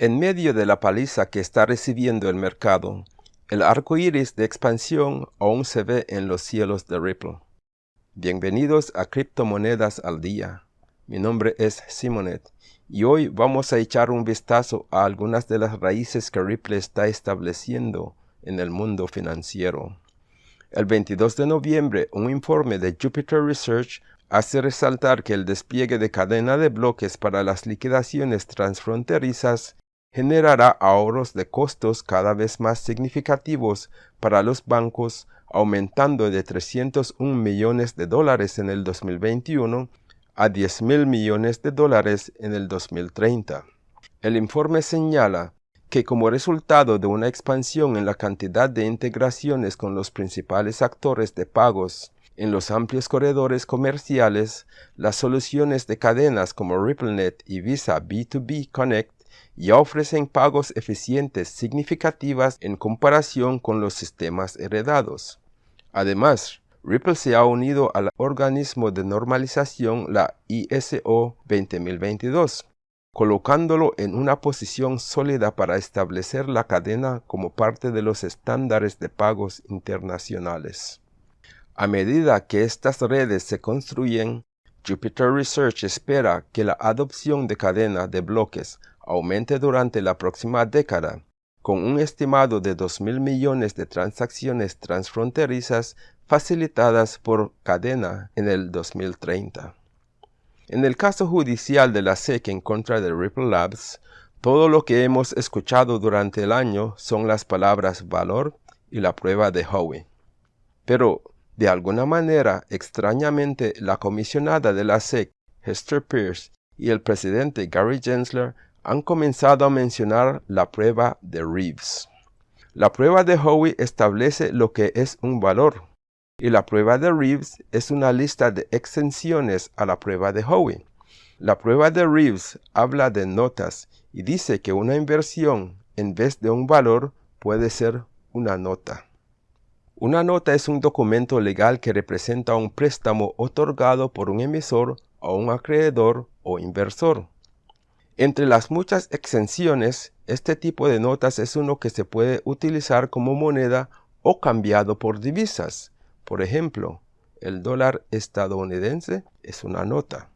En medio de la paliza que está recibiendo el mercado, el arco iris de expansión aún se ve en los cielos de Ripple. Bienvenidos a Criptomonedas al Día. Mi nombre es Simonet y hoy vamos a echar un vistazo a algunas de las raíces que Ripple está estableciendo en el mundo financiero. El 22 de noviembre, un informe de Jupiter Research hace resaltar que el despliegue de cadena de bloques para las liquidaciones transfronterizas generará ahorros de costos cada vez más significativos para los bancos, aumentando de 301 millones de dólares en el 2021 a 10 mil millones de dólares en el 2030. El informe señala que como resultado de una expansión en la cantidad de integraciones con los principales actores de pagos en los amplios corredores comerciales, las soluciones de cadenas como RippleNet y Visa B2B Connect ya ofrecen pagos eficientes significativas en comparación con los sistemas heredados. Además, Ripple se ha unido al organismo de normalización, la ISO 20022, colocándolo en una posición sólida para establecer la cadena como parte de los estándares de pagos internacionales. A medida que estas redes se construyen, Jupiter Research espera que la adopción de cadena de bloques aumente durante la próxima década, con un estimado de 2.000 millones de transacciones transfronterizas facilitadas por cadena en el 2030. En el caso judicial de la SEC en contra de Ripple Labs, todo lo que hemos escuchado durante el año son las palabras valor y la prueba de Howey. Pero, de alguna manera, extrañamente, la comisionada de la SEC, Hester Pierce, y el presidente Gary Gensler han comenzado a mencionar la prueba de Reeves. La prueba de Howey establece lo que es un valor, y la prueba de Reeves es una lista de extensiones a la prueba de Howey. La prueba de Reeves habla de notas y dice que una inversión en vez de un valor puede ser una nota. Una nota es un documento legal que representa un préstamo otorgado por un emisor a un acreedor o inversor. Entre las muchas exenciones, este tipo de notas es uno que se puede utilizar como moneda o cambiado por divisas. Por ejemplo, el dólar estadounidense es una nota.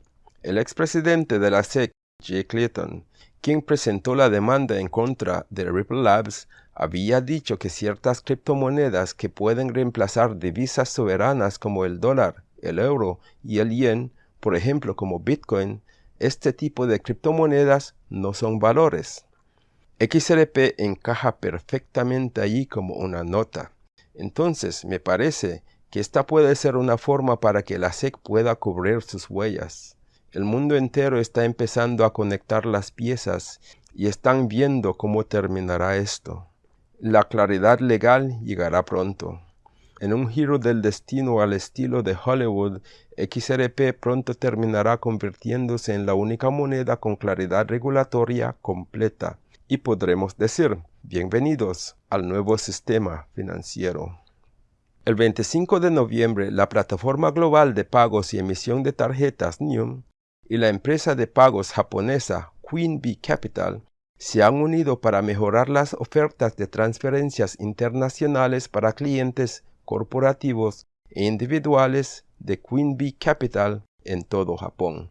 El expresidente de la SEC, Jay Clayton, quien presentó la demanda en contra de Ripple Labs, había dicho que ciertas criptomonedas que pueden reemplazar divisas soberanas como el dólar, el euro y el yen, por ejemplo como Bitcoin, este tipo de criptomonedas no son valores. XRP encaja perfectamente allí como una nota. Entonces, me parece que esta puede ser una forma para que la SEC pueda cubrir sus huellas. El mundo entero está empezando a conectar las piezas y están viendo cómo terminará esto. La claridad legal llegará pronto. En un giro del destino al estilo de Hollywood, XRP pronto terminará convirtiéndose en la única moneda con claridad regulatoria completa y podremos decir, bienvenidos al nuevo sistema financiero. El 25 de noviembre, la plataforma global de pagos y emisión de tarjetas NIUM y la empresa de pagos japonesa Queen Bee Capital se han unido para mejorar las ofertas de transferencias internacionales para clientes corporativos e individuales de Queen Bee Capital en todo Japón.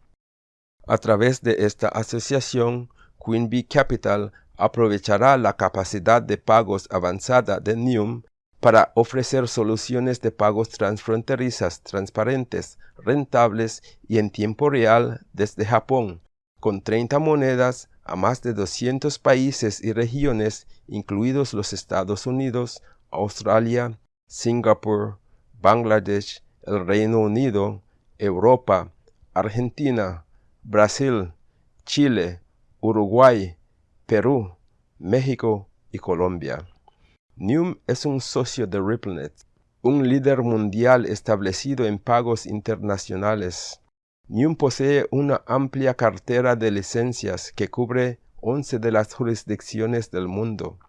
A través de esta asociación, Queen Bee Capital aprovechará la capacidad de pagos avanzada de NIUM para ofrecer soluciones de pagos transfronterizas transparentes, rentables y en tiempo real desde Japón, con 30 monedas a más de 200 países y regiones, incluidos los Estados Unidos, Australia, Singapur, Bangladesh, el Reino Unido, Europa, Argentina, Brasil, Chile, Uruguay, Perú, México y Colombia. NUM es un socio de RippleNet, un líder mundial establecido en pagos internacionales. NUM posee una amplia cartera de licencias que cubre 11 de las jurisdicciones del mundo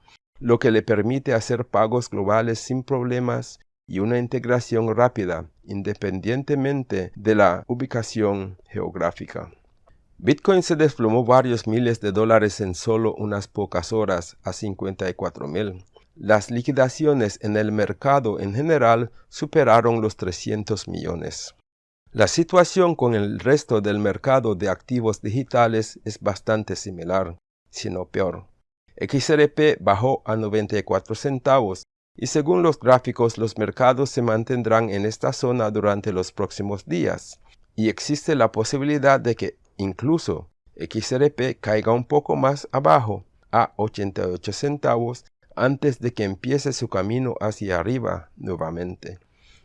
lo que le permite hacer pagos globales sin problemas y una integración rápida independientemente de la ubicación geográfica. Bitcoin se desplomó varios miles de dólares en solo unas pocas horas a 54 mil. Las liquidaciones en el mercado en general superaron los 300 millones. La situación con el resto del mercado de activos digitales es bastante similar, sino peor. XRP bajó a 94 centavos y según los gráficos los mercados se mantendrán en esta zona durante los próximos días y existe la posibilidad de que incluso XRP caiga un poco más abajo a 88 centavos antes de que empiece su camino hacia arriba nuevamente.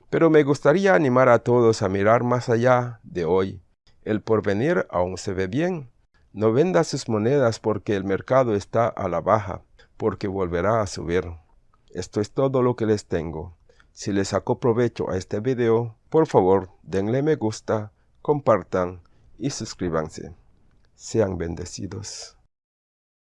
Pero me gustaría animar a todos a mirar más allá de hoy. El porvenir aún se ve bien. No venda sus monedas porque el mercado está a la baja, porque volverá a subir. Esto es todo lo que les tengo. Si les sacó provecho a este video, por favor denle me gusta, compartan y suscríbanse. Sean bendecidos.